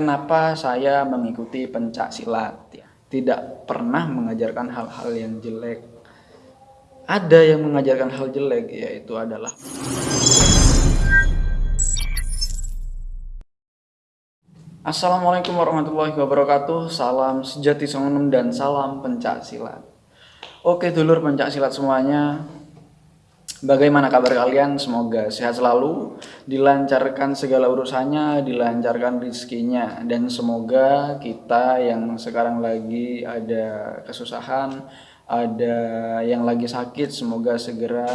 Kenapa saya mengikuti pencak silat? Ya, tidak pernah mengajarkan hal-hal yang jelek. Ada yang mengajarkan hal jelek, yaitu adalah Assalamualaikum warahmatullahi wabarakatuh Salam sejati songonem dan salam pencak silat Oke dulur pencak silat semuanya Bagaimana kabar kalian? Semoga sehat selalu, dilancarkan segala urusannya, dilancarkan rizkinya, dan semoga kita yang sekarang lagi ada kesusahan, ada yang lagi sakit, semoga segera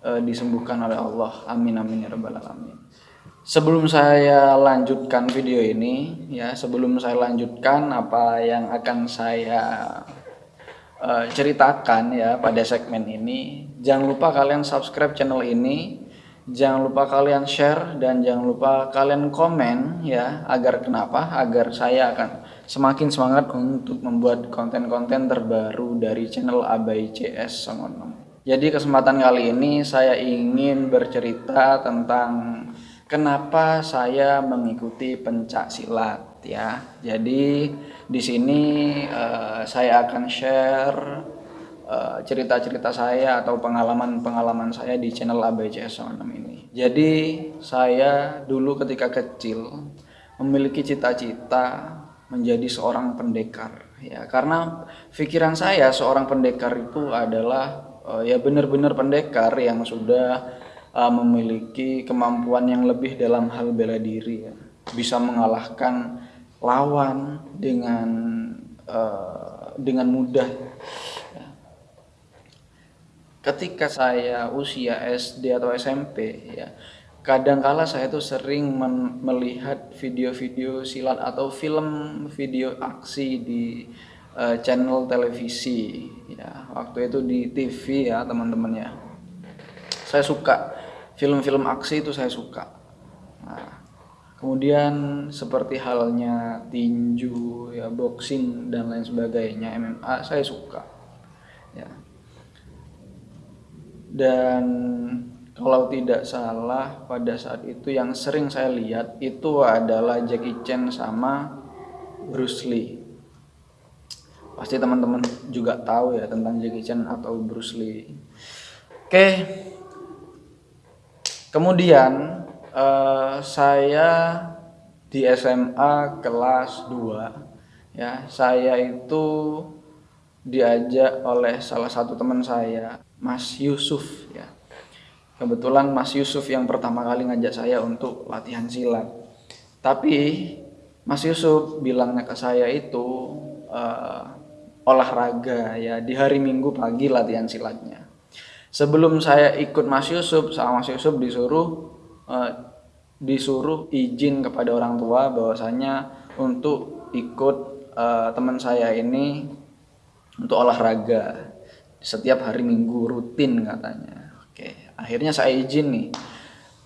uh, disembuhkan oleh Allah. Amin amin ya rabbal alamin. Sebelum saya lanjutkan video ini, ya sebelum saya lanjutkan apa yang akan saya uh, ceritakan ya pada segmen ini. Jangan lupa kalian subscribe channel ini, jangan lupa kalian share dan jangan lupa kalian komen ya agar kenapa? Agar saya akan semakin semangat untuk membuat konten-konten terbaru dari channel Abai CS Songonom. Jadi kesempatan kali ini saya ingin bercerita tentang kenapa saya mengikuti pencak silat ya. Jadi di sini uh, saya akan share cerita-cerita uh, saya atau pengalaman-pengalaman saya di channel ABCS 6 ini. Jadi saya dulu ketika kecil memiliki cita-cita menjadi seorang pendekar ya karena pikiran saya seorang pendekar itu adalah uh, ya benar-benar pendekar yang sudah uh, memiliki kemampuan yang lebih dalam hal bela diri ya bisa mengalahkan lawan dengan uh, dengan mudah. Ketika saya usia SD atau SMP, ya kadangkala saya tuh sering melihat video-video silat atau film video aksi di uh, channel televisi, ya waktu itu di TV ya teman-teman ya. Saya suka film-film aksi itu saya suka. Nah, Kemudian seperti halnya tinju, ya boxing dan lain sebagainya, MMA saya suka. Ya. Dan kalau tidak salah pada saat itu yang sering saya lihat itu adalah Jackie Chan sama Bruce Lee. Pasti teman-teman juga tahu ya tentang Jackie Chan atau Bruce Lee. Oke. Kemudian uh, saya di SMA kelas 2 ya saya itu diajak oleh salah satu teman saya Mas Yusuf ya. Kebetulan Mas Yusuf yang pertama kali ngajak saya untuk latihan silat. Tapi Mas Yusuf bilangnya ke saya itu uh, olahraga ya di hari Minggu pagi latihan silatnya. Sebelum saya ikut Mas Yusuf sama Mas Yusuf disuruh uh, disuruh izin kepada orang tua bahwasanya untuk ikut uh, teman saya ini untuk olahraga. Setiap hari minggu rutin katanya. Oke akhirnya saya izin nih.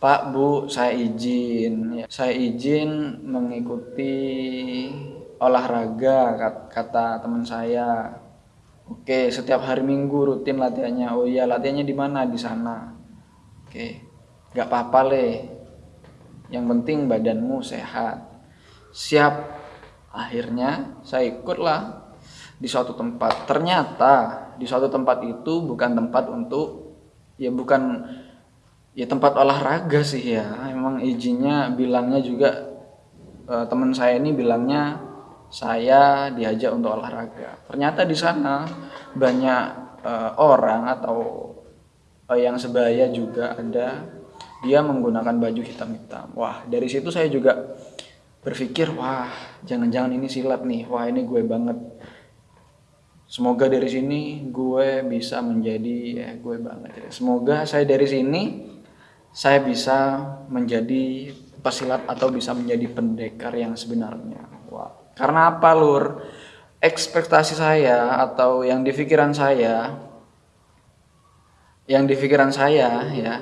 Pak Bu saya izin. Ya, saya izin mengikuti olahraga kata teman saya. Oke setiap hari minggu rutin latihannya. Oh iya latihannya di mana? Di sana. Oke Gak apa-apa le. Yang penting badanmu sehat. Siap. Akhirnya saya ikutlah di suatu tempat. Ternyata di suatu tempat itu bukan tempat untuk ya bukan ya tempat olahraga sih ya. Emang izinnya bilangnya juga eh, teman saya ini bilangnya saya diajak untuk olahraga. Ternyata di sana banyak eh, orang atau eh, yang sebaya juga ada dia menggunakan baju hitam-hitam. Wah, dari situ saya juga berpikir, wah, jangan-jangan ini silat nih. Wah, ini gue banget. Semoga dari sini gue bisa menjadi ya gue banget. Semoga saya dari sini saya bisa menjadi pesilat atau bisa menjadi pendekar yang sebenarnya. Wah, karena apa, Lur? Ekspektasi saya atau yang di pikiran saya yang di pikiran saya ya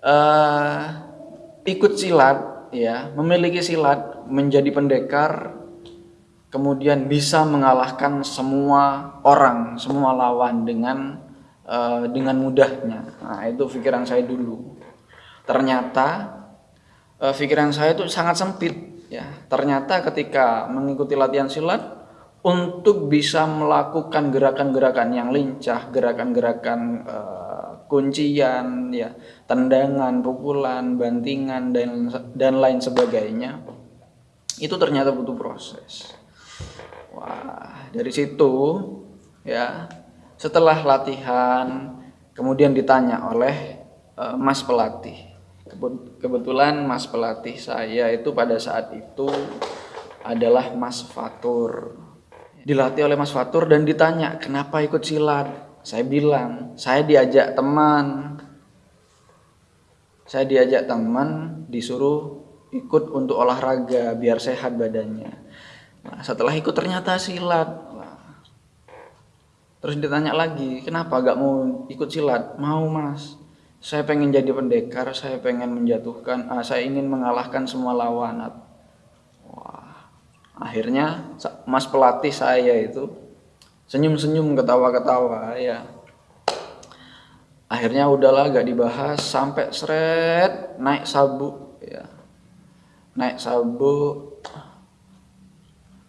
uh, ikut silat ya memiliki silat menjadi pendekar kemudian bisa mengalahkan semua orang semua lawan dengan uh, dengan mudahnya. Nah itu pikiran saya dulu. Ternyata uh, pikiran saya itu sangat sempit ya. Ternyata ketika mengikuti latihan silat untuk bisa melakukan gerakan-gerakan yang lincah, gerakan-gerakan uh, kuncian, ya, tendangan, pukulan, bantingan dan dan lain sebagainya, itu ternyata butuh proses. Wah, dari situ ya, setelah latihan kemudian ditanya oleh uh, Mas pelatih. Kebetulan Mas pelatih saya itu pada saat itu adalah Mas Fatur. Dilatih oleh Mas Fatur dan ditanya kenapa ikut silat? Saya bilang saya diajak teman. Saya diajak teman disuruh ikut untuk olahraga biar sehat badannya nah, setelah ikut ternyata silat. Nah, terus ditanya lagi kenapa gak mau ikut silat? Mau mas. Saya pengen jadi pendekar saya pengen menjatuhkan ah, saya ingin mengalahkan semua lawan akhirnya mas pelatih saya itu senyum-senyum ketawa-ketawa ya. Akhirnya udahlah gak dibahas sampai seret naik sabuk ya. Naik sabuk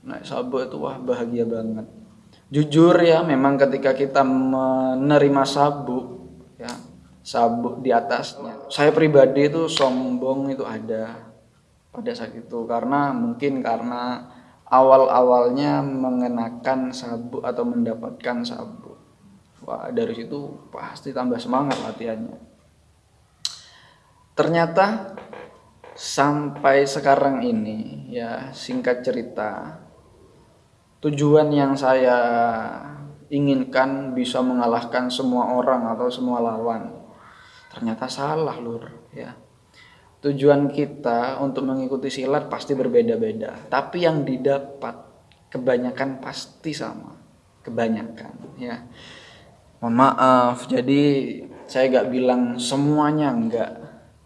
naik sabuk itu wah bahagia banget jujur ya memang ketika kita menerima sabuk ya sabuk di atasnya saya pribadi itu sombong itu ada pada saat itu karena mungkin karena awal-awalnya mengenakan sabuk atau mendapatkan sabuk. Wah, dari situ pasti tambah semangat latihannya. Ternyata sampai sekarang ini ya singkat cerita tujuan yang saya inginkan bisa mengalahkan semua orang atau semua lawan. Ternyata salah lur ya. Tujuan kita untuk mengikuti silat pasti berbeda-beda tapi yang didapat kebanyakan pasti sama kebanyakan ya. Mohon maaf jadi saya gak bilang semuanya enggak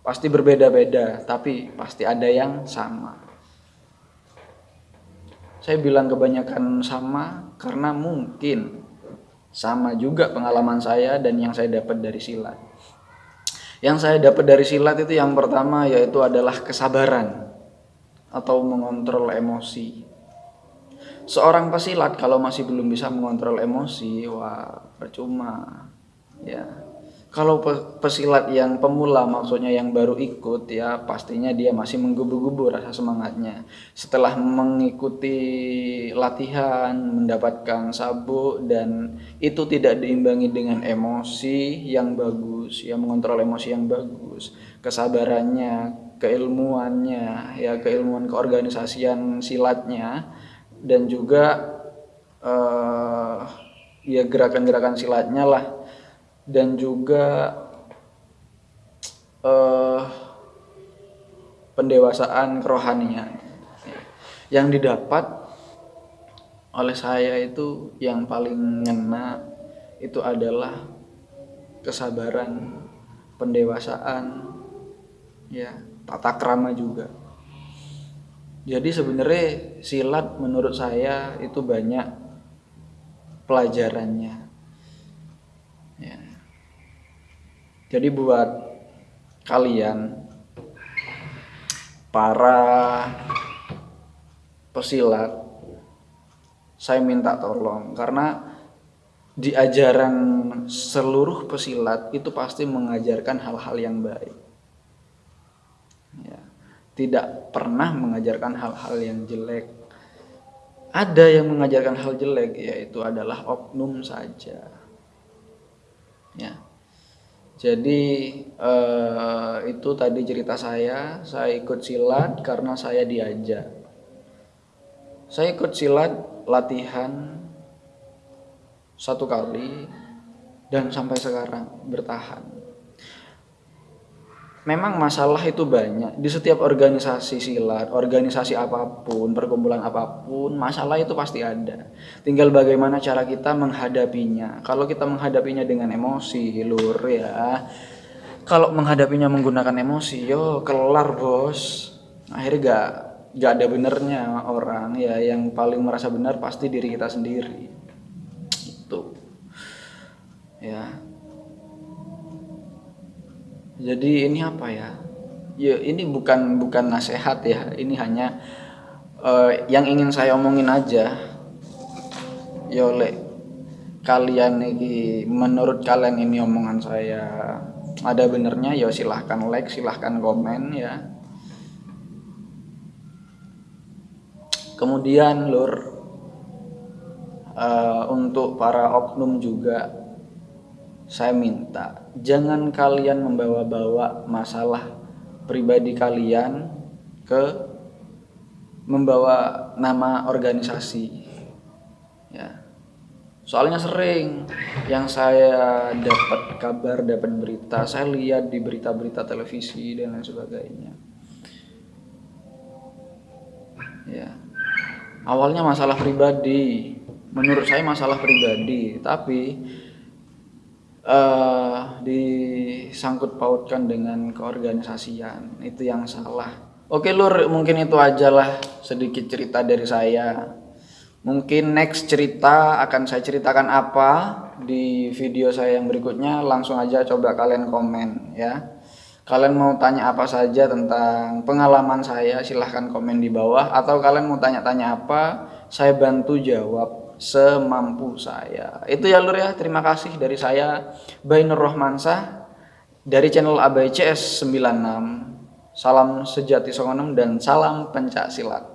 pasti berbeda-beda tapi pasti ada yang sama saya bilang kebanyakan sama karena mungkin sama juga pengalaman saya dan yang saya dapat dari silat yang saya dapat dari silat itu yang pertama yaitu adalah kesabaran atau mengontrol emosi. Seorang pesilat kalau masih belum bisa mengontrol emosi, wah percuma. Ya, kalau pesilat yang pemula maksudnya yang baru ikut ya pastinya dia masih menggebu-gebu rasa semangatnya. Setelah mengikuti latihan mendapatkan sabuk dan itu tidak diimbangi dengan emosi yang bagus ya mengontrol emosi yang bagus. Kesabarannya keilmuannya ya keilmuan keorganisasian silatnya dan juga uh, ya gerakan-gerakan silatnya lah dan juga uh, pendewasaan kerohanian. Yang didapat oleh saya itu yang paling ngena itu adalah kesabaran pendewasaan ya tata krama juga. Jadi sebenarnya silat menurut saya itu banyak pelajarannya Jadi buat kalian para pesilat saya minta tolong karena di ajaran seluruh pesilat itu pasti mengajarkan hal-hal yang baik. Ya, tidak pernah mengajarkan hal-hal yang jelek. Ada yang mengajarkan hal jelek yaitu adalah oknum saja. Ya jadi eh, itu tadi cerita saya, saya ikut silat karena saya diajak. Saya ikut silat latihan satu kali dan sampai sekarang bertahan memang masalah itu banyak di setiap organisasi silat, organisasi apa pun, perkumpulan apa pun, masalah itu pasti ada. Tinggal bagaimana cara kita menghadapinya. Kalau kita menghadapinya dengan emosi, lur ya. Kalau menghadapinya menggunakan emosi, yo kelar bos. Akhirnya gak gak ada benernya orang ya yang paling merasa benar pasti diri kita sendiri. Itu. Ya jadi ini apa ya? Ya ini bukan bukan nasihat ya. Ini hanya uh, yang ingin saya omongin aja. Yole kalian ini menurut kalian ini omongan saya ada benernya ya silahkan like silahkan komen ya. Kemudian lur uh, untuk para oknum juga saya minta jangan kalian membawa-bawa masalah pribadi kalian ke membawa nama organisasi. Ya. Soalnya sering yang saya dapat kabar dapat berita saya lihat di berita-berita televisi dan lain sebagainya. Ya. Awalnya masalah pribadi. Menurut saya masalah pribadi tapi uh, disangkut pautkan dengan keorganisasian. Itu yang salah. Oke lur mungkin itu ajalah sedikit cerita dari saya. Mungkin next cerita akan saya ceritakan apa di video saya yang berikutnya. Langsung aja coba kalian komen ya. Kalian mau tanya apa saja tentang pengalaman saya silahkan komen di bawah. Atau kalian mau tanya-tanya apa saya bantu jawab semampu saya. Itu ya lur ya terima kasih dari saya Bainur Rohmansah dari channel ABCS 96. Salam sejati songonem dan salam pencak silat.